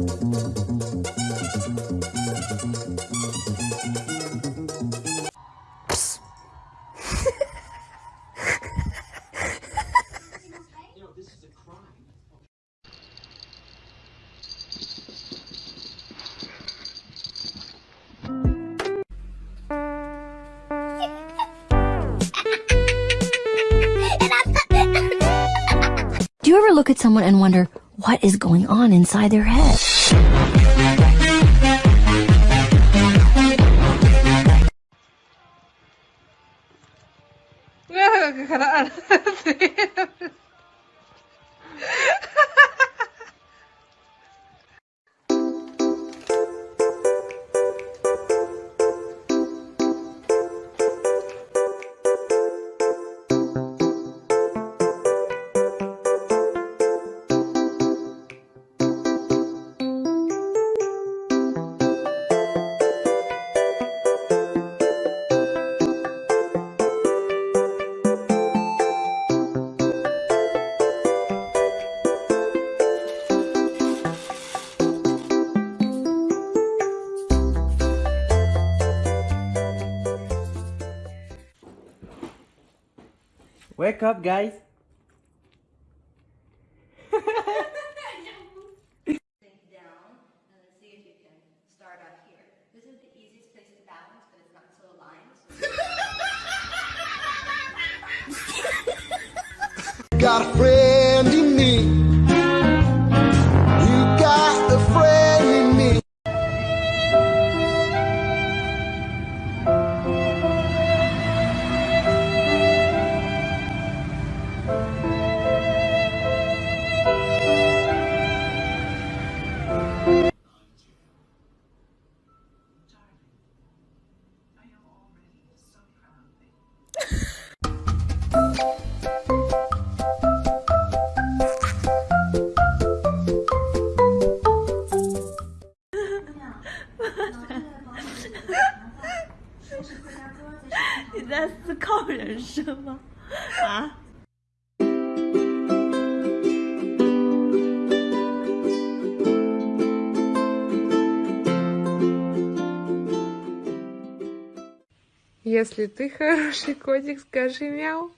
Do you ever look at someone and wonder what is going on inside their head? Wake up, guys. down not up, guys. got a friend 你在思考人生吗？啊？Если ты хороший котик, скажи мяу.